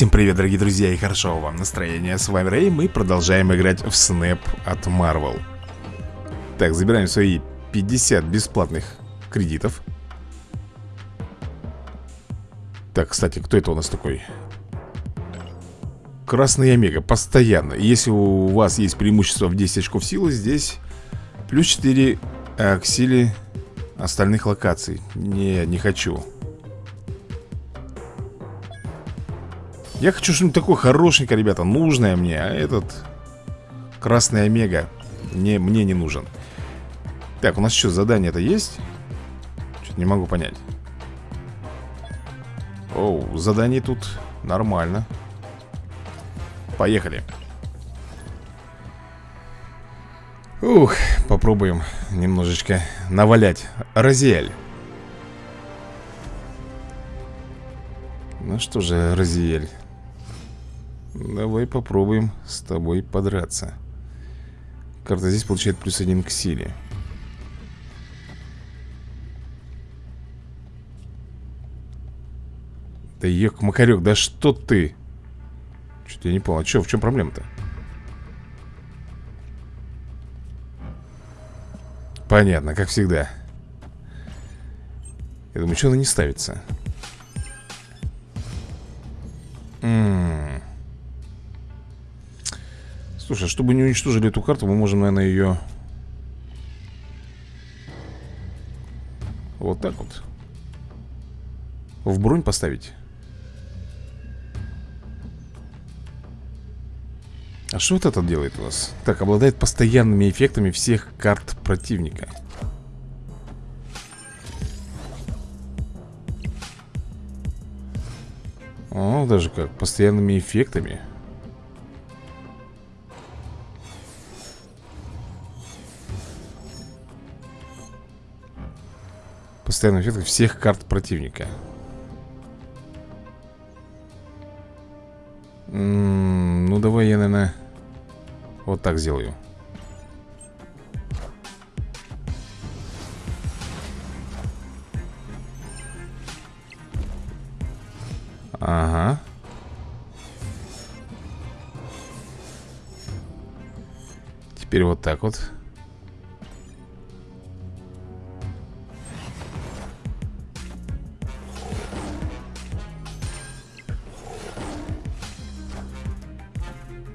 Всем привет, дорогие друзья, и хорошо вам настроение. С вами Рэй, мы продолжаем играть в Snap от Marvel. Так, забираем свои 50 бесплатных кредитов. Так, кстати, кто это у нас такой? Красный Омега, постоянно. Если у вас есть преимущество в 10 очков силы, здесь плюс 4 к силе остальных локаций. Не, не хочу. Я хочу что-нибудь такое хорошенькое, ребята, нужное мне А этот Красный Омега мне, мне не нужен. Так, у нас что, задание-то есть? Что-то не могу понять. Оу, задание тут нормально. Поехали. Ух, попробуем немножечко навалять. Розиэль. Ну что же, Розиэль Давай попробуем с тобой подраться Карта здесь получает плюс один к силе Да ек, Макарек, да что ты? Что-то я не понял, а что, в чем проблема-то? Понятно, как всегда Я думаю, что она не ставится? М -м Слушай, чтобы не уничтожили эту карту, мы можем, наверное, ее... Вот так вот. В бронь поставить. А что вот это делает у нас? Так, обладает постоянными эффектами всех карт противника. О, даже как, постоянными эффектами. Постоянный эффект всех карт противника. Ну давай я, наверное Вот так сделаю. Ага. Теперь вот так вот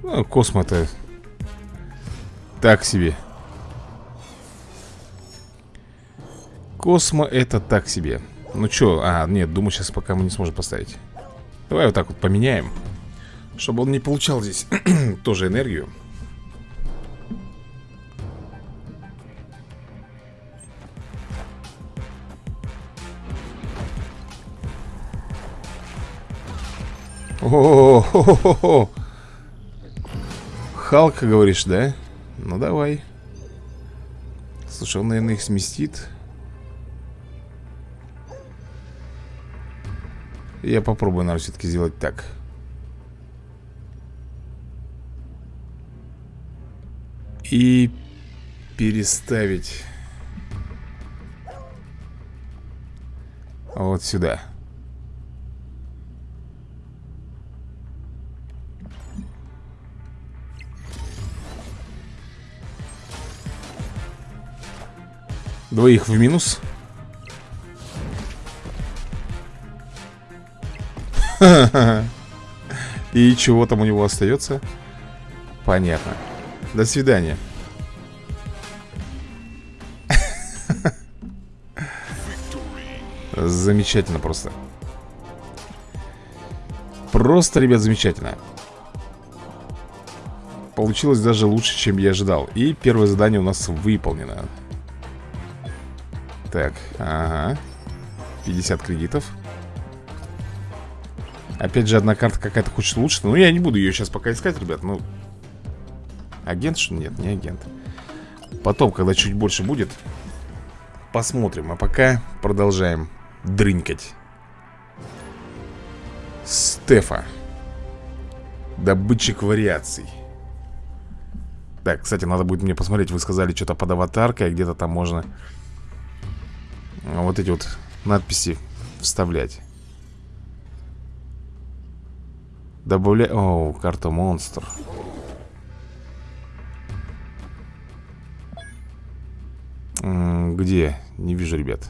Ну, Космо-то Так себе. Космо это так себе. Ну что, а, нет, думаю, сейчас пока мы не сможем поставить. Давай вот так вот поменяем. Чтобы он не получал здесь тоже энергию. О-о-о-о-о-о Халк, говоришь, да? Ну, давай. Слушай, он, наверное, их сместит. Я попробую, наверное, все-таки сделать так. И переставить Вот сюда Двоих в минус. И чего там у него остается? Понятно. До свидания. Замечательно просто. Просто, ребят, замечательно. Получилось даже лучше, чем я ожидал. И первое задание у нас выполнено так, ага. 50 кредитов. Опять же, одна карта какая-то хочет лучше Ну, я не буду ее сейчас пока искать, ребят Ну, агент что? Нет, не агент. Потом, когда чуть больше будет Посмотрим А пока продолжаем дрынькать. Стефа. Добытчик вариаций. Так, кстати, надо будет мне посмотреть Вы сказали что-то под аватаркой Где-то там можно вот эти вот надписи вставлять. Добавляй... О, карта монстр. Где? Не вижу, ребят.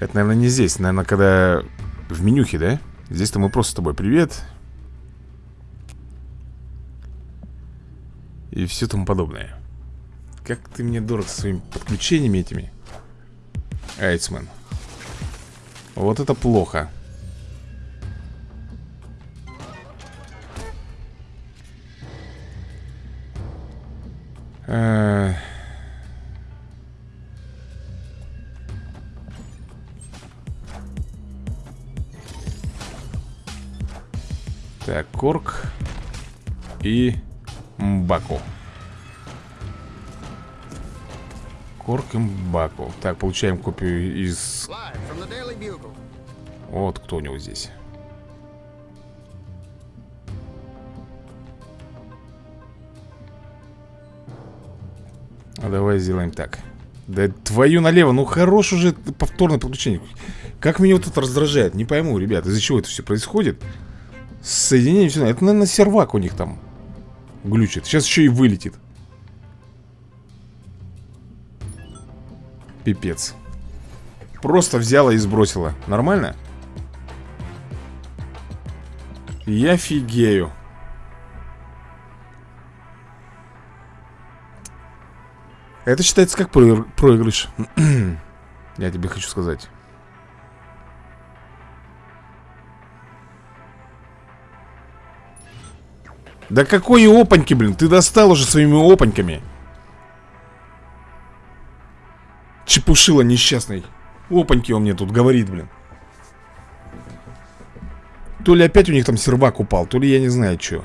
Это, наверное, не здесь. Наверное, когда в менюхе, да? Здесь-то мы просто с тобой привет. И все тому подобное. Как ты мне дорог со своими подключениями этими. Айцмен. Вот это плохо. Э Так, Корк и Мбаку. Корк и Мбаку. Так, получаем копию из... Вот кто у него здесь. А давай сделаем так. Да твою налево, ну хорош уже повторное подключение. Как меня вот это раздражает, не пойму, ребят, из-за чего это все происходит. Соединение все. Это, наверное, сервак у них там глючит. Сейчас еще и вылетит. Пипец. Просто взяла и сбросила. Нормально? Я фигею. Это считается как проигрыш. Я тебе хочу сказать. Да какой опаньки, блин? Ты достал уже своими опаньками. Чепушила несчастный. Опаньки он мне тут говорит, блин. То ли опять у них там сервак упал, то ли я не знаю, что.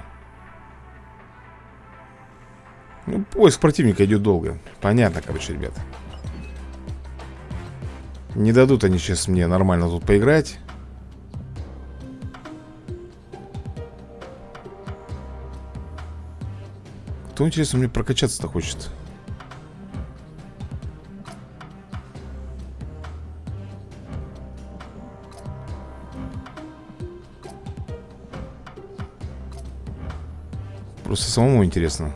Ну, поиск противника идет долго. Понятно, короче, ребят. Не дадут они сейчас мне нормально тут поиграть. Кто, интересно, мне прокачаться-то хочет? Просто самому интересно.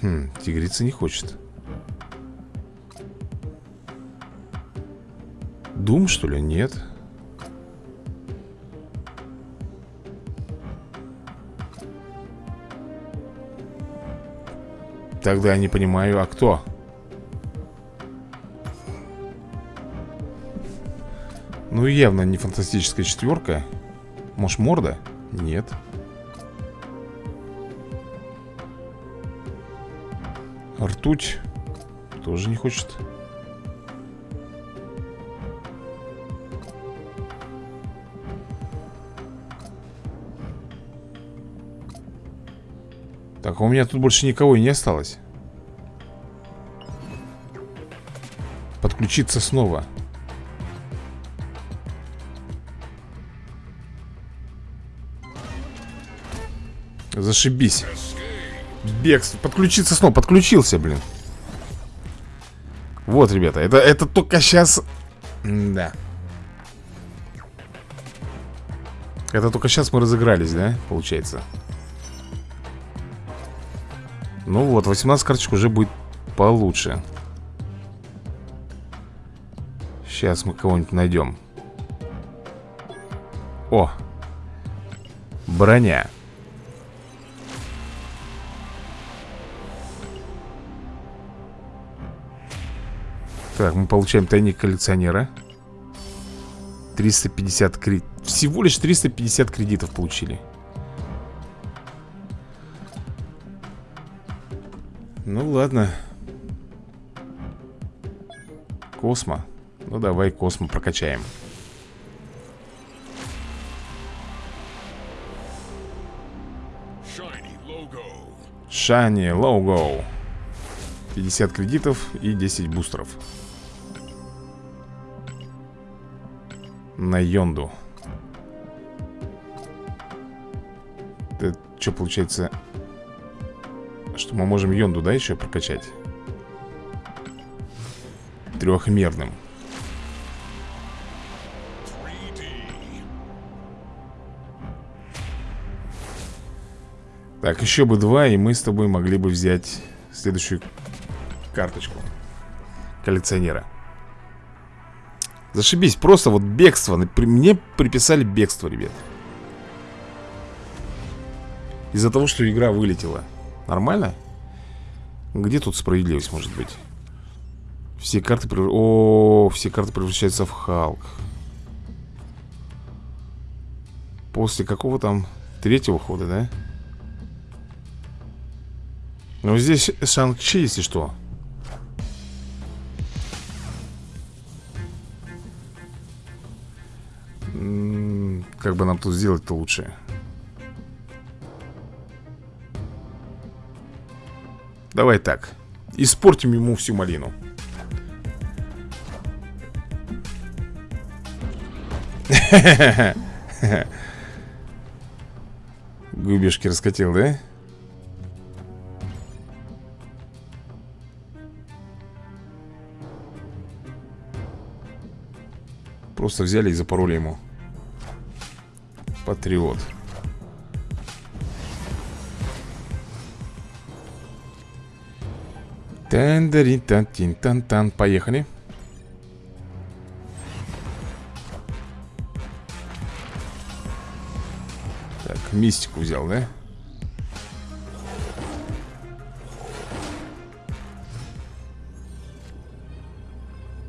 Хм, тигрица не хочет. Дум, что ли? Нет. Тогда я не понимаю, а кто? Ну, явно не фантастическая четверка. Может, морда? Нет. Ртуть тоже не хочет. Так, а у меня тут больше никого и не осталось Подключиться снова Зашибись. Бегство, подключиться снова, подключился, блин. Вот, ребята, это, это только сейчас Да Это только сейчас мы разыгрались, да, получается? Ну вот, 18 карточек уже будет получше. Сейчас мы кого-нибудь найдем. О! Броня Так, мы получаем тайник коллекционера. 350 кредитов Всего лишь 350 кредитов получили. Ну ладно. Космо. Ну давай Космо прокачаем. Шани Лого 50 кредитов и 10 бустеров На Йонду Это что получается что мы можем Йонду, да, еще прокачать? трехмерным. Так, еще бы два, и мы с тобой могли бы взять следующую карточку коллекционера. Зашибись, просто вот бегство. Мне приписали бегство, ребят. Из-за того, что игра вылетела. Нормально? Где тут справедливость может быть? Все карты... Прев... О, все карты превращаются в Халк. После какого там третьего хода, да? Ну, здесь Шанг-Чи, если что. Как бы нам тут сделать-то лучше? Давай так. Испортим ему всю малину. Губишки раскатил, да? Просто взяли и запороли ему Патриот тан дарин тан тин тан тан Поехали Так, мистику взял, да?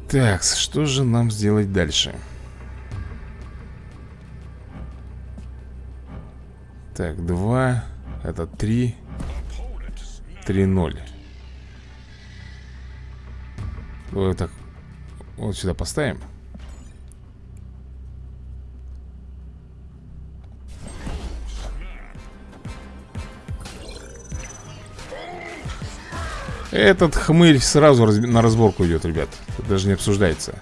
Так, что же нам сделать дальше? Так, 2 Это 3 3-0 Вот так Вот сюда поставим. Этот хмырь сразу раз... на разборку идет, ребят. Даже не обсуждается.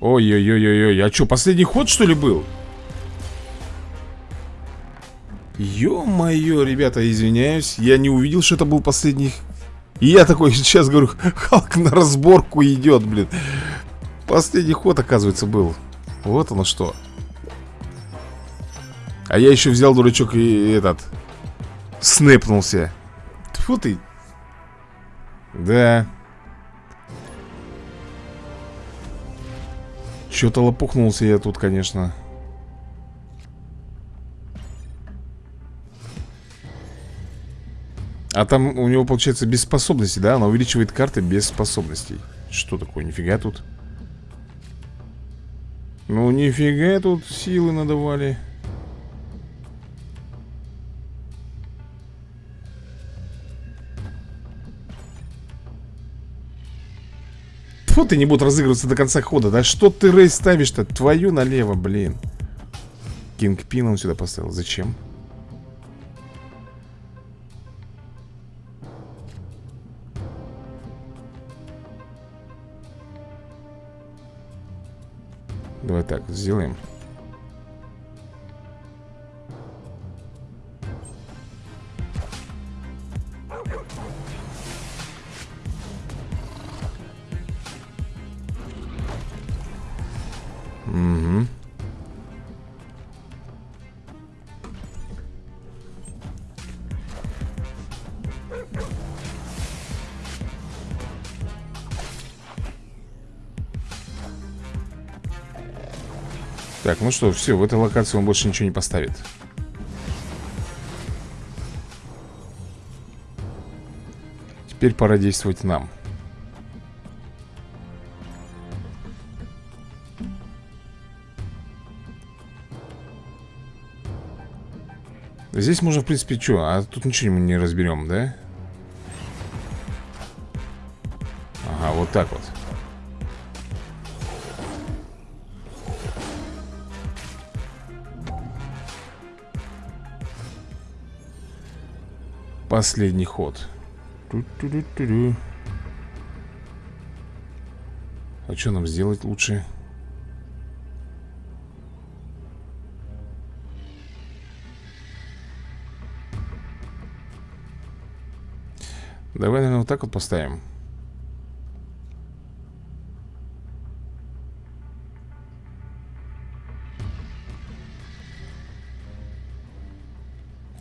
Ой-ой-ой-ой-ой А что, последний ход, что ли, был? Ё-моё, ребята, извиняюсь Я не увидел, что это был последний И я такой сейчас говорю Халк на разборку идет, блин Последний ход, оказывается, был Вот оно что А я еще взял, дурачок, и этот Снэпнулся Тьфу ты. Да. Что-то лопухнулся я тут, конечно. А там у него, получается, без способностей, да? Она увеличивает карты без способностей. Что такое? Нифига тут. Ну, нифига тут силы надавали. Фу, ты не будут разыгрываться до конца хода. Да что ты рейс ставишь-то? Твою налево, блин. Кингпин он сюда поставил. Зачем? Так, сделаем. Так, ну что, все, в этой локации он больше ничего не поставит Теперь пора действовать нам Здесь можно, в принципе, что? А тут ничего мы не разберем, да? Ага, вот так вот Последний ход. Ту -ту -ту -ту А что нам сделать лучше? Давай, наверное, вот так вот поставим.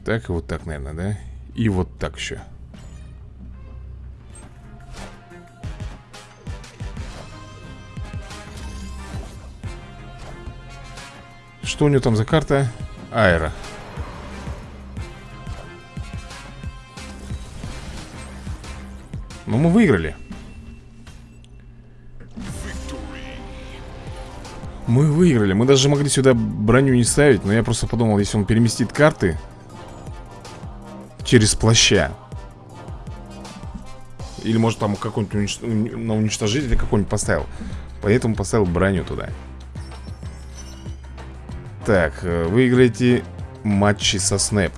Так и вот так, наверное, да? И вот так еще Что у него там за карта? Аэро. Ну, мы выиграли. Мы выиграли. Мы даже могли сюда броню не ставить Но я просто подумал, если он переместит карты Через плаща Или может там какой-нибудь унич... на уничтожитель какой-нибудь поставил. Поэтому поставил броню туда. Так, э, выиграете матчи со снэп.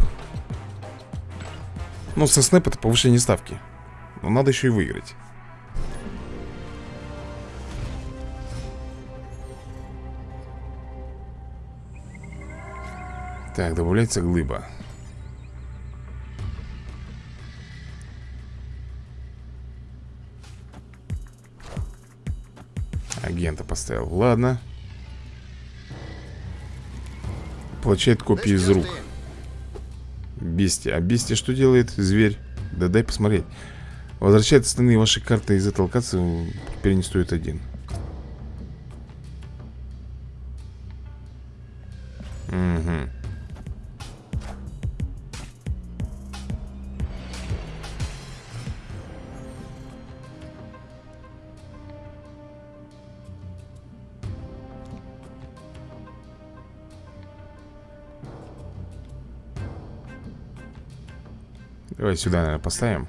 Ну, со снэп это повышение ставки. Но надо еще и выиграть. Так, добавляется глыба Агента поставил. Ладно. Получает копии из рук. Бестия. А бестия что делает? Зверь. Да дай посмотреть. Возвращает остальные ваши карты из этой локации. Теперь не стоит один Давай сюда, наверное, поставим.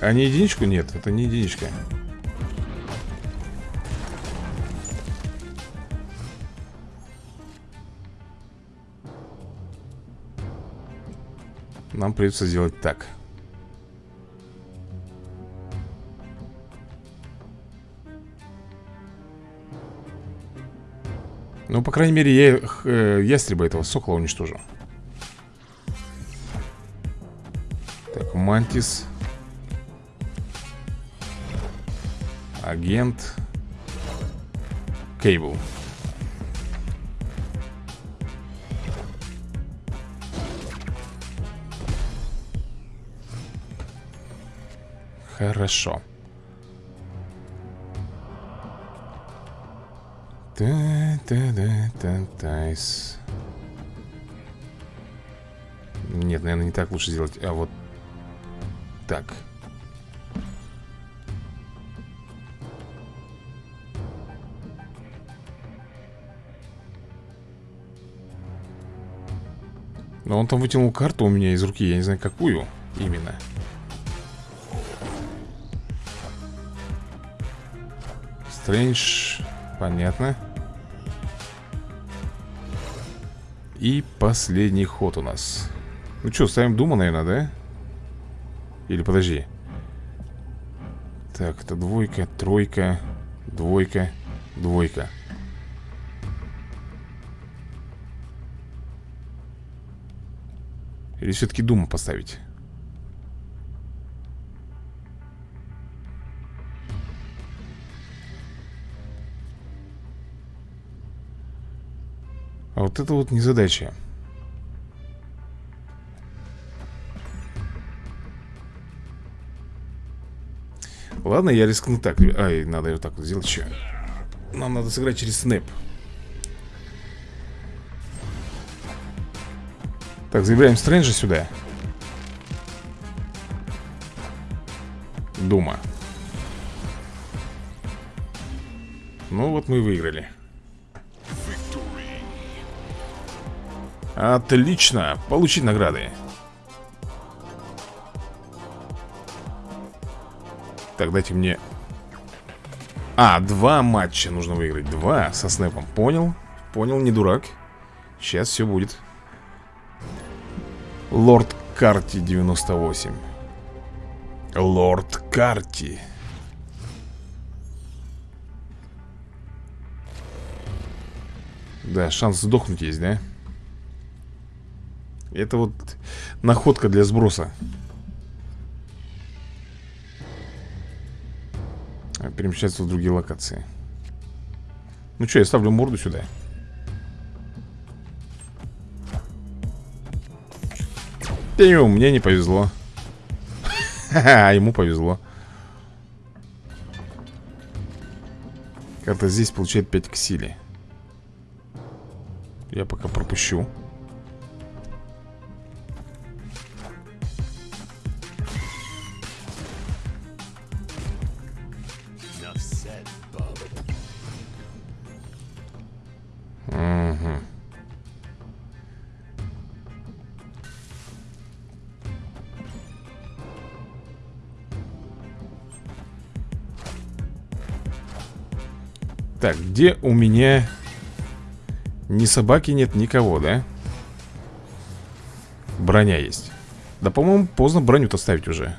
А не единичку? Нет, это не единичка. Нам придется сделать так Ну, по крайней мере, я э, ястреба этого сокола уничтожу Так, мантис. Агент. Кейбл. Хорошо Та-та-та-та-тайс. Нет, наверное, не так лучше сделать, а вот так. Но он там вытянул карту у меня из руки, я не знаю, какую именно. Стрэндж, понятно. И последний ход у нас Ну что, ставим Дума, наверное, да? Или подожди Так, это двойка, тройка Двойка, двойка Или все-таки Дума поставить? Это вот незадача. Ладно, я рискну так. Ай, надо вот так вот сделать. Еще Нам надо сыграть через снэп. Так, заявляем Стрэнджа сюда. Дума. Ну вот мы выиграли Отлично, получить награды. Так, дайте мне. А, два матча нужно выиграть. Два. Со снэпом, понял. Понял, не дурак. Сейчас все будет. Лорд Карти 98 Лорд Карти. Да, шанс сдохнуть есть, да? Это вот находка для сброса. Перемещаться в другие локации. Ну что, я ставлю морду сюда. Пью, мне не повезло. А ему повезло. Карта здесь получает 5 к силе. Я пока пропущу Так, где у меня Ни собаки нет, никого, да? Броня есть. Да, по-моему, поздно броню-то ставить уже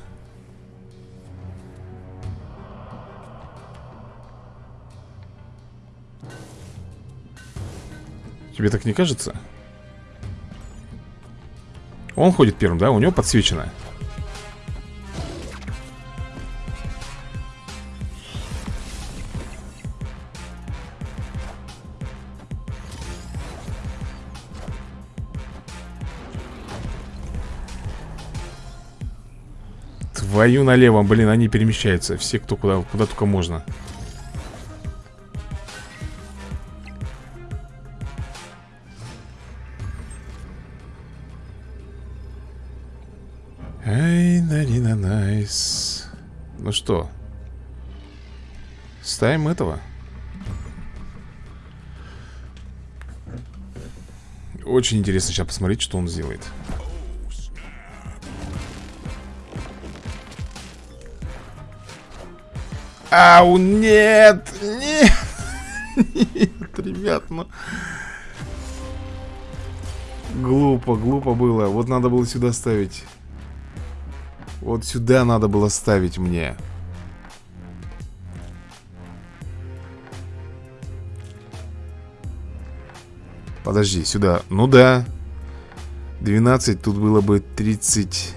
Тебе так не кажется? Он ходит первым, да? У него подсвечено Твою налево, блин, они перемещаются Все, кто куда, куда только можно Ну что Ставим этого Очень интересно сейчас посмотреть, что он сделает Ау, нет! Нет! Нет, ребят, ну... Глупо, глупо было. Вот надо было сюда ставить. Вот сюда надо было ставить мне. Подожди, сюда. Ну да. 12, тут было бы 30...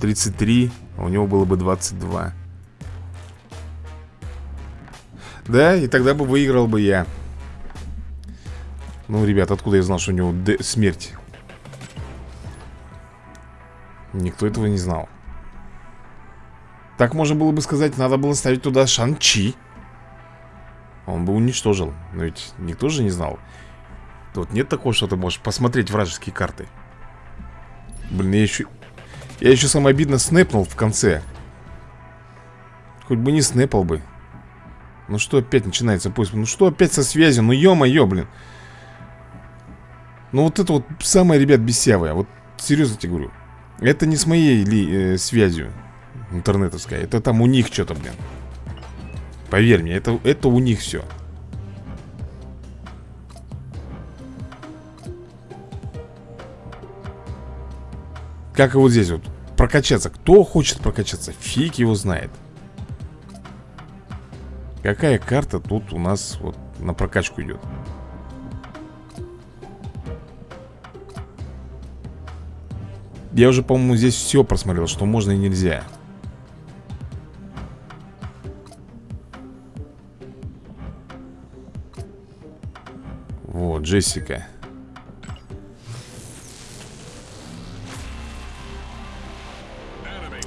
33, а у него было бы 22. Да, и тогда бы выиграл бы я Ну, ребят, откуда я знал, что у него смерть? Никто этого не знал Так можно было бы сказать, надо было ставить туда Шанчи Он бы уничтожил Но ведь никто же не знал Тут нет такого, что ты можешь посмотреть вражеские карты Блин, я еще... Я еще самое обидно снэпнул в конце Хоть бы не снэпал бы ну что опять начинается поиск? Ну что опять со связью? Ну ё-моё, блин. Ну вот это вот самое, ребят, бесявое. Вот серьезно тебе говорю. Это не с моей ли, э, связью интернетовской. Это там у них что-то, блин. Поверь мне, это, это у них все. Как и вот здесь вот прокачаться. Кто хочет прокачаться? Фиг его знает. Какая карта тут у нас вот на прокачку идет? Я уже, по-моему, здесь все просмотрел, что можно и нельзя. Джессика.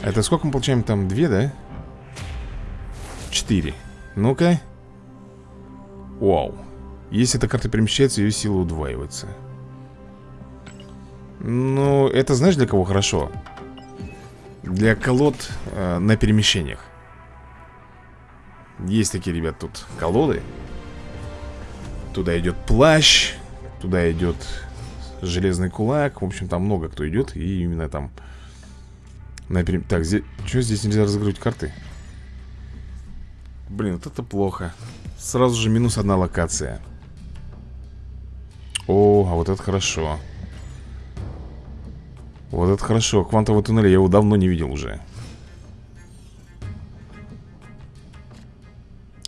Это сколько мы получаем там? Две, да? Четыре. Ну-ка. Вау. Если эта карта перемещается, ее сила удваивается. Ну, это знаешь для кого хорошо? Для колод э, на перемещениях. Есть такие, ребят, тут колоды. Туда идет плащ, туда идет железный кулак. В общем, там много кто идет. И именно там... На перем... Так, здесь... Что здесь нельзя разыгрывать карты? Блин, вот это плохо Сразу же минус одна локация О, а вот это хорошо Вот это хорошо Квантовый туннель, я его давно не видел уже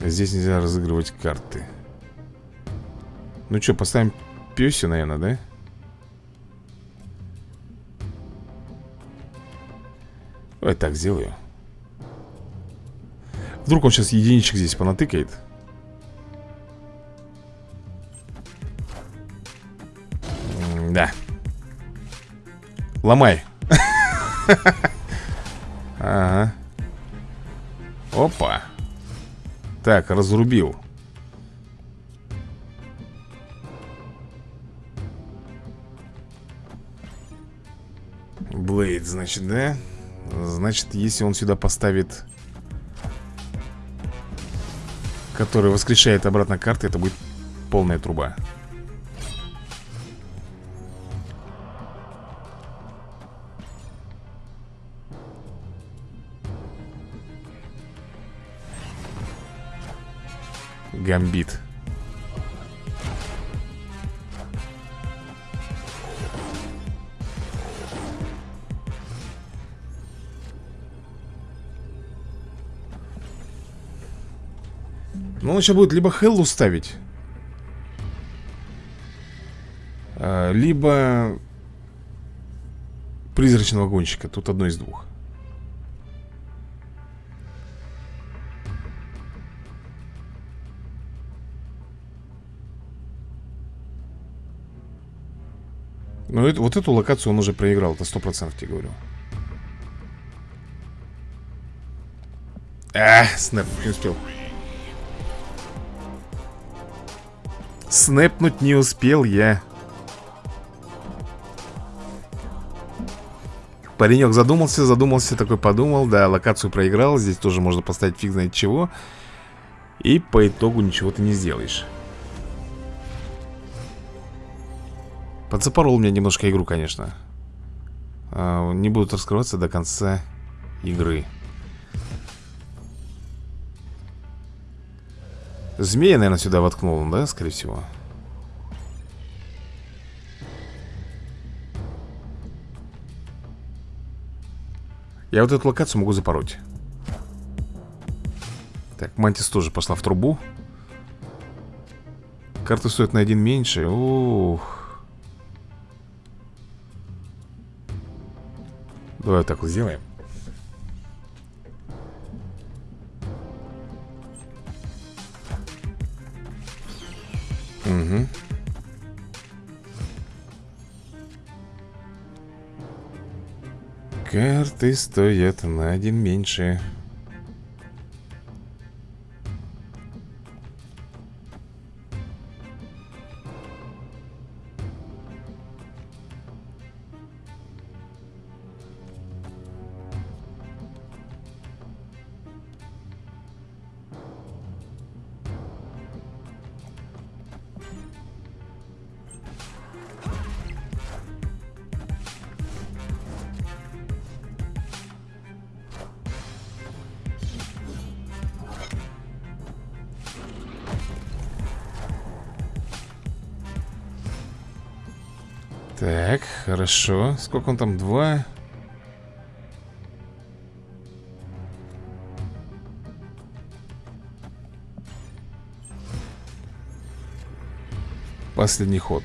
Здесь нельзя разыгрывать карты ну что, поставим пёси, наверное, да? Давай так сделаю. Вдруг он сейчас единичек здесь понатыкает. М Да. Ломай. Ага. Опа. Так, разрубил. Значит, да? Значит, если он сюда поставит Который воскрешает обратно карты Это будет полная труба Гамбит он сейчас будет либо Хеллу ставить а, Либо Призрачного гонщика Тут одно из двух Ну, это, вот эту локацию он уже проиграл, это сто процентов тебе говорю. А, снэп, не успел. Снэпнуть не успел я. Паренек задумался, задумался, такой подумал Да, локацию проиграл, здесь тоже можно поставить фиг знает чего. И по итогу ничего ты не сделаешь. Подзапорол меня немножко игру, конечно. А, Не будут раскрываться до конца игры Змея, наверное, сюда воткнул, да, скорее всего? Я вот эту локацию могу запороть. Так, Мантис тоже пошла в трубу. Карты стоят на один меньше. Ух. Давай вот так вот сделаем. Карты стоят на один меньше. Так, хорошо. Сколько он там? Два? Последний ход.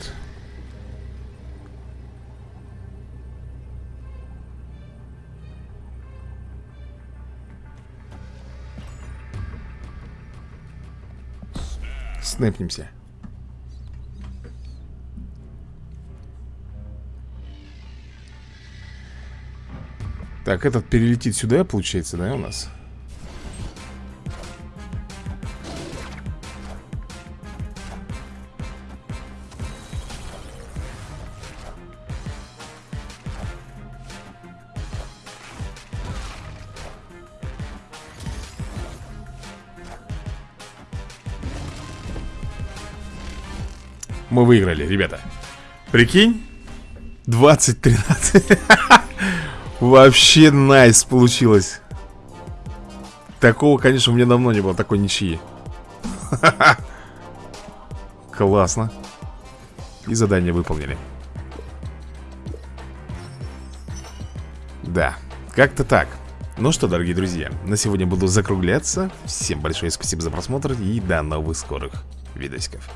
Снэпнемся. Так, этот перелетит сюда, получается, да, у нас? Мы выиграли, ребята. Прикинь? 20-13 Вообще найс получилось. Такого, конечно, у меня давно не было Такой ничьи. Классно. И задание выполнили. Да, как-то так. Ну что, дорогие друзья, на сегодня буду закругляться. Всем большое спасибо за просмотр И до новых скорых видосиков